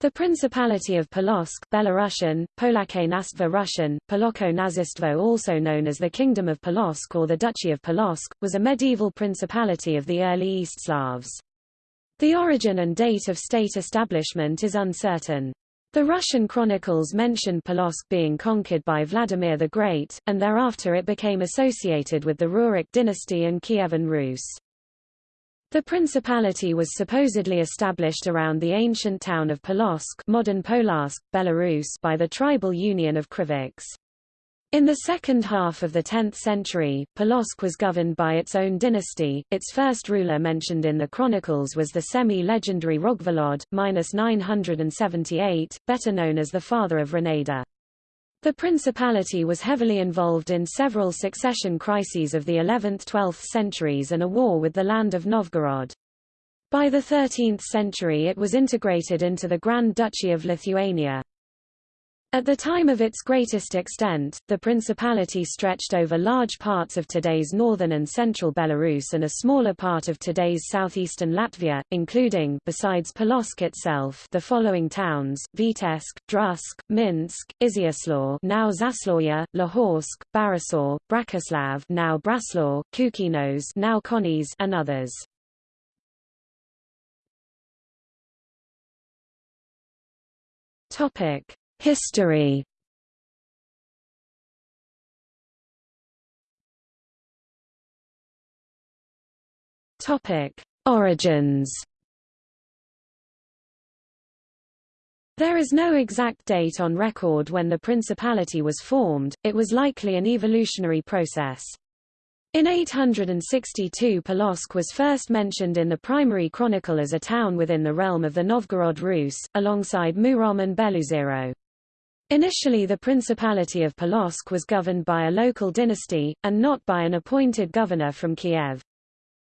The Principality of Polotsk Belarusian, Polaké Russian, Poloko Nazistvo also known as the Kingdom of Polotsk or the Duchy of Polotsk, was a medieval principality of the early East Slavs. The origin and date of state establishment is uncertain. The Russian chronicles mention Polotsk being conquered by Vladimir the Great, and thereafter it became associated with the Rurik dynasty and Kievan Rus. The principality was supposedly established around the ancient town of Polotsk modern Polotsk, Belarus by the tribal union of Krivichs. In the second half of the 10th century, Polotsk was governed by its own dynasty. Its first ruler mentioned in the chronicles was the semi-legendary Rogvolod, 978, better known as the father of Rogneda. The principality was heavily involved in several succession crises of the 11th–12th centuries and a war with the land of Novgorod. By the 13th century it was integrated into the Grand Duchy of Lithuania. At the time of its greatest extent, the principality stretched over large parts of today's northern and central Belarus and a smaller part of today's southeastern Latvia, including besides Polotsk itself the following towns: Vitebsk, Drutsk, Minsk, Iziaslav, now Zaslawye, Lahoysk, Barysaw, Bratislav, now Braslaw, Kukenois, now Koknese, and others. Topic: History Topic: Origins. There is no exact date on record when the principality was formed, it was likely an evolutionary process. In 862 Polotsk was first mentioned in the primary chronicle as a town within the realm of the Novgorod Rus, alongside Murom and Beloozero. Initially the Principality of Polotsk was governed by a local dynasty, and not by an appointed governor from Kiev.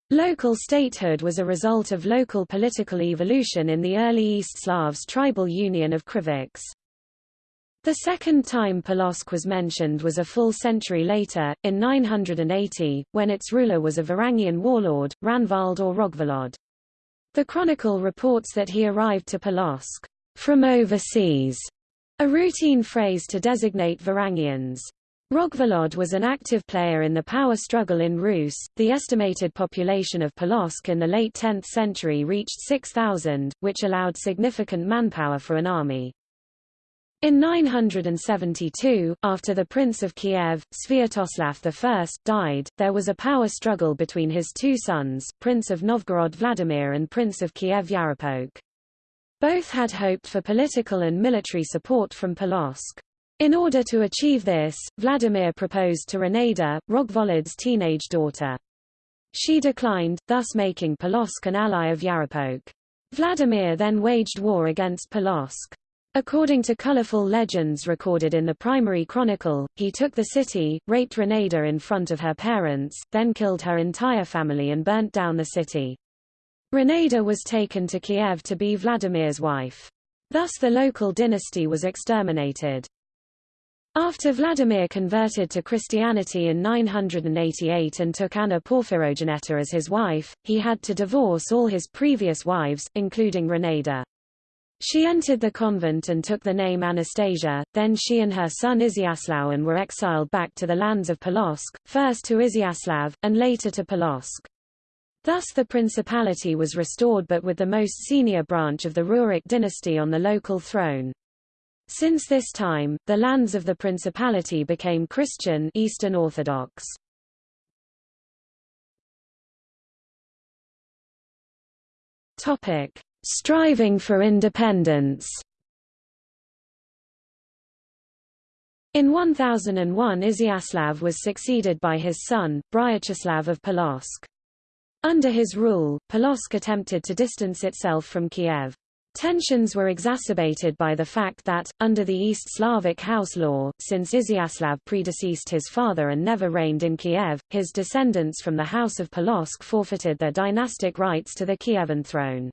Local statehood was a result of local political evolution in the early East Slavs tribal union of Krivichs. The second time Polotsk was mentioned was a full century later, in 980, when its ruler was a Varangian warlord, Ragnvald or Rogvolod. The chronicle reports that he arrived to Polotsk from overseas a routine phrase to designate Varangians. Rogvolod was an active player in the power struggle in Rus. The estimated population of Polotsk in the late 10th century reached 6,000, which allowed significant manpower for an army. In 972, after the Prince of Kiev, Sviatoslav I, died, there was a power struggle between his two sons, Prince of Novgorod Vladimir and Prince of Kiev Yaropolk. Both had hoped for political and military support from Polotsk. In order to achieve this, Vladimir proposed to Rogneda, Rogvolod's teenage daughter. She declined, thus making Polotsk an ally of Yaropolk. Vladimir then waged war against Polotsk. According to colorful legends recorded in the primary chronicle, he took the city, raped Rogneda in front of her parents, then killed her entire family and burnt down the city. Rogneda was taken to Kiev to be Vladimir's wife. Thus the local dynasty was exterminated. After Vladimir converted to Christianity in 988 and took Anna Porphyrogenita as his wife, he had to divorce all his previous wives, including Rogneda. She entered the convent and took the name Anastasia, then she and her son Iziaslav were exiled back to the lands of Polotsk, first to Iziaslav, and later to Polotsk. Thus the principality was restored but with the most senior branch of the Rurik dynasty on the local throne. Since this time, the lands of the principality became Christian Eastern Orthodox. Topic: Striving for independence. In 1001 Iziaslav was succeeded by his son, Bryachislav of Polotsk. Under his rule, Polotsk attempted to distance itself from Kiev. Tensions were exacerbated by the fact that, under the East Slavic house law, since Iziaslav predeceased his father and never reigned in Kiev, his descendants from the House of Polotsk forfeited their dynastic rights to the Kievan throne.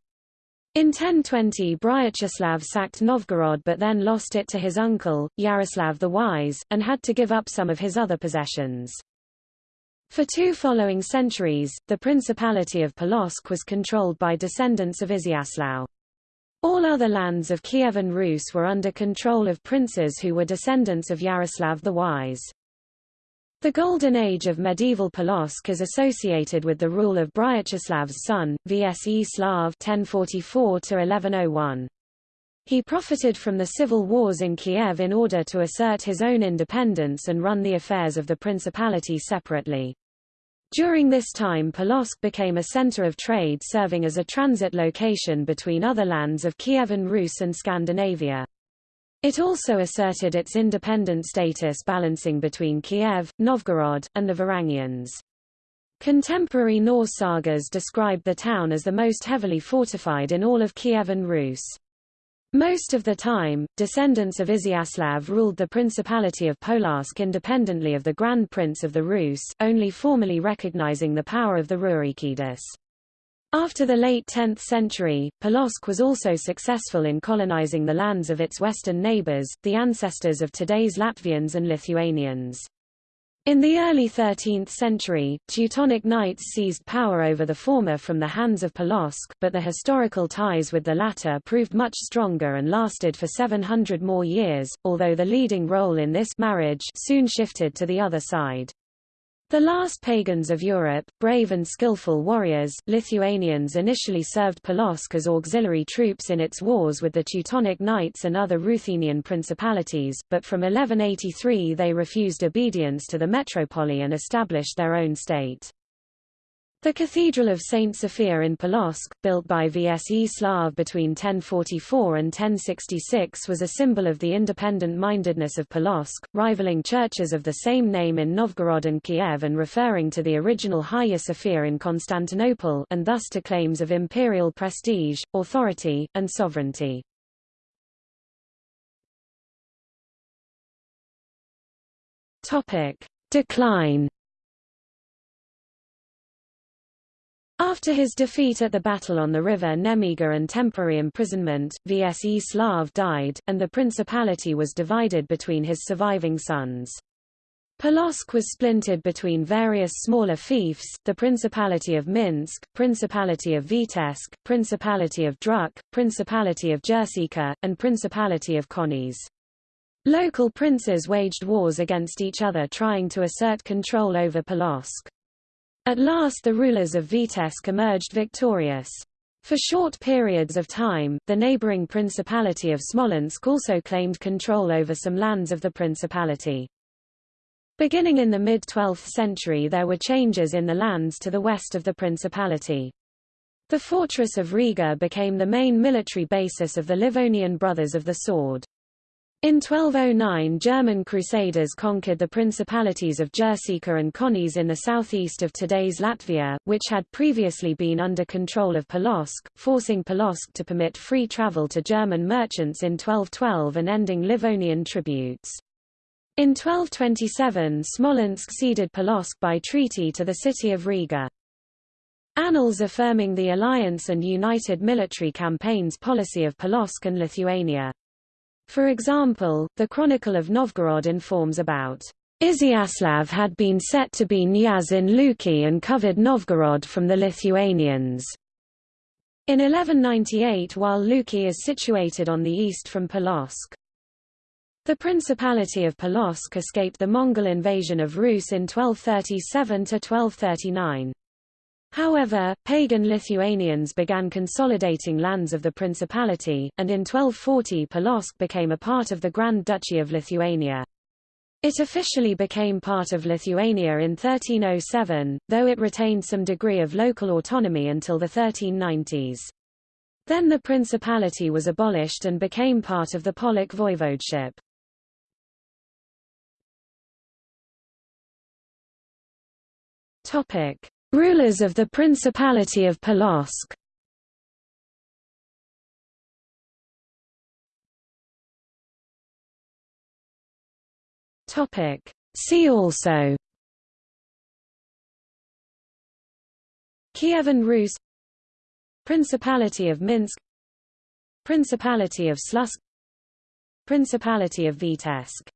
In 1020 Bryachislav sacked Novgorod but then lost it to his uncle, Yaroslav the Wise, and had to give up some of his other possessions. For two following centuries, the Principality of Polotsk was controlled by descendants of Iziaslav. All other lands of Kievan Rus were under control of princes who were descendants of Yaroslav the Wise. The Golden Age of medieval Polotsk is associated with the rule of Bryachislav's son, Vseslav 1044 He profited from the civil wars in Kiev in order to assert his own independence and run the affairs of the principality separately. During this time Polotsk became a center of trade serving as a transit location between other lands of Kievan Rus and Scandinavia. It also asserted its independent status balancing between Kiev, Novgorod, and the Varangians. Contemporary Norse sagas describe the town as the most heavily fortified in all of Kievan Rus. Most of the time, descendants of Izyaslav ruled the Principality of Polotsk independently of the Grand Prince of the Rus, only formally recognizing the power of the Rurikids. After the late 10th century, Polotsk was also successful in colonizing the lands of its western neighbors, the ancestors of today's Latvians and Lithuanians. In the early 13th century, Teutonic Knights seized power over the former from the hands of Polotsk, but the historical ties with the latter proved much stronger and lasted for 700 more years, although the leading role in this marriage soon shifted to the other side. The last pagans of Europe, brave and skillful warriors, Lithuanians initially served Polotsk as auxiliary troops in its wars with the Teutonic Knights and other Ruthenian principalities, but from 1183 they refused obedience to the metropoly and established their own state. The Cathedral of St. Sophia in Polotsk, built by Vseslav between 1044 and 1066 was a symbol of the independent-mindedness of Polotsk, rivaling churches of the same name in Novgorod and Kiev and referring to the original Hagia Sophia in Constantinople and thus to claims of imperial prestige, authority, and sovereignty. Decline After his defeat at the battle on the river Nemiga and temporary imprisonment, Vseslav died, and the principality was divided between his surviving sons. Polotsk was splintered between various smaller fiefs, the Principality of Minsk, Principality of Vitebsk, Principality of Drutsk, Principality of Jersika, and Principality of Koknese. Local princes waged wars against each other trying to assert control over Polotsk. At last the rulers of Vitebsk emerged victorious. For short periods of time, the neighboring Principality of Smolensk also claimed control over some lands of the principality. Beginning in the mid-12th century there were changes in the lands to the west of the principality. The fortress of Riga became the main military basis of the Livonian Brothers of the Sword. In 1209 German crusaders conquered the principalities of Jersika and Koknese in the southeast of today's Latvia, which had previously been under control of Polotsk, forcing Polotsk to permit free travel to German merchants in 1212 and ending Livonian tributes. In 1227 Smolensk ceded Polotsk by treaty to the city of Riga. Annals affirming the alliance and united military campaigns policy of Polotsk and Lithuania. For example, the Chronicle of Novgorod informs about Izyaslav had been set to be Nyaz in Luki and covered Novgorod from the Lithuanians. In 1198 while Luki is situated on the east from Polotsk. The Principality of Polotsk escaped the Mongol invasion of Rus in 1237–1239. However, pagan Lithuanians began consolidating lands of the principality, and in 1240 Polotsk became a part of the Grand Duchy of Lithuania. It officially became part of Lithuania in 1307, though it retained some degree of local autonomy until the 1390s. Then the principality was abolished and became part of the Polotsk voivodeship. Topic: Rulers of the Principality of Polotsk Topic. See also. Kievan Rus. Principality of Minsk. Principality of Slutsk. Principality of Vitebsk